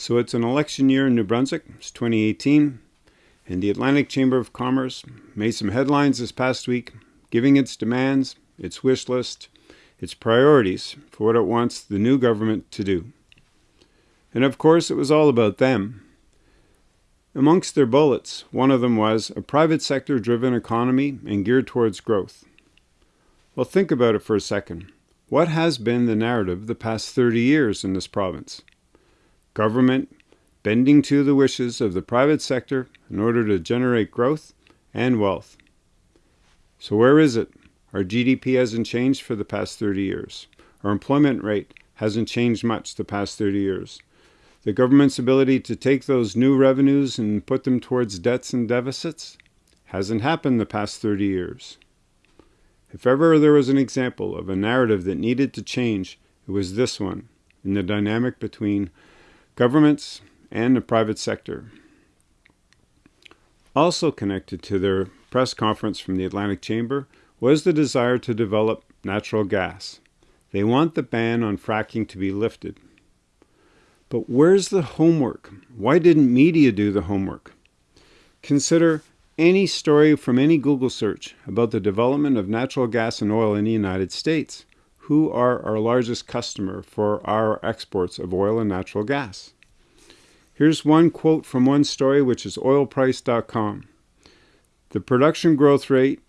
So it's an election year in New Brunswick. It's 2018. And the Atlantic Chamber of Commerce made some headlines this past week, giving its demands, its wish list, its priorities for what it wants the new government to do. And of course, it was all about them. Amongst their bullets, one of them was a private sector driven economy and geared towards growth. Well, think about it for a second. What has been the narrative the past 30 years in this province? Government bending to the wishes of the private sector in order to generate growth and wealth. So where is it? Our GDP hasn't changed for the past 30 years. Our employment rate hasn't changed much the past 30 years. The government's ability to take those new revenues and put them towards debts and deficits hasn't happened the past 30 years. If ever there was an example of a narrative that needed to change, it was this one, in the dynamic between governments, and the private sector. Also connected to their press conference from the Atlantic Chamber was the desire to develop natural gas. They want the ban on fracking to be lifted. But where's the homework? Why didn't media do the homework? Consider any story from any Google search about the development of natural gas and oil in the United States who are our largest customer for our exports of oil and natural gas. Here's one quote from one story, which is oilprice.com. The production growth rate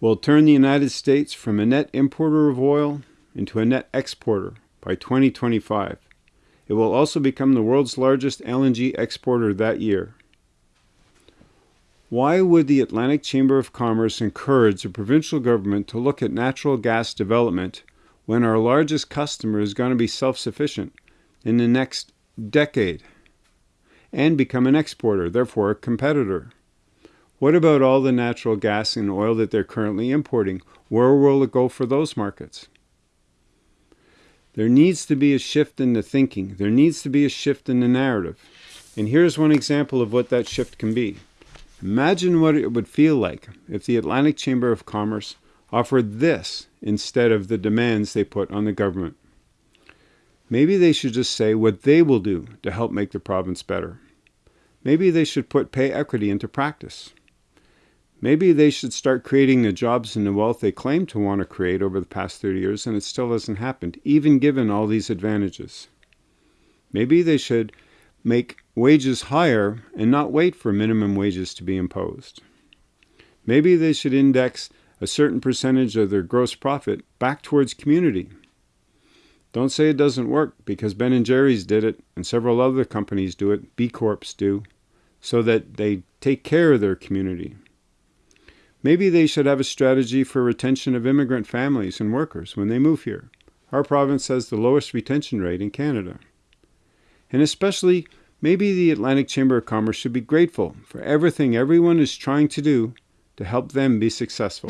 will turn the United States from a net importer of oil into a net exporter by 2025. It will also become the world's largest LNG exporter that year. Why would the Atlantic Chamber of Commerce encourage the provincial government to look at natural gas development when our largest customer is going to be self-sufficient in the next decade and become an exporter, therefore a competitor. What about all the natural gas and oil that they're currently importing? Where will it go for those markets? There needs to be a shift in the thinking. There needs to be a shift in the narrative. And here's one example of what that shift can be. Imagine what it would feel like if the Atlantic Chamber of Commerce offered this instead of the demands they put on the government. Maybe they should just say what they will do to help make the province better. Maybe they should put pay equity into practice. Maybe they should start creating the jobs and the wealth they claim to want to create over the past 30 years and it still hasn't happened, even given all these advantages. Maybe they should make wages higher and not wait for minimum wages to be imposed. Maybe they should index a certain percentage of their gross profit back towards community. Don't say it doesn't work because Ben and Jerry's did it and several other companies do it, B Corps do, so that they take care of their community. Maybe they should have a strategy for retention of immigrant families and workers when they move here. Our province has the lowest retention rate in Canada. And especially, maybe the Atlantic Chamber of Commerce should be grateful for everything everyone is trying to do to help them be successful.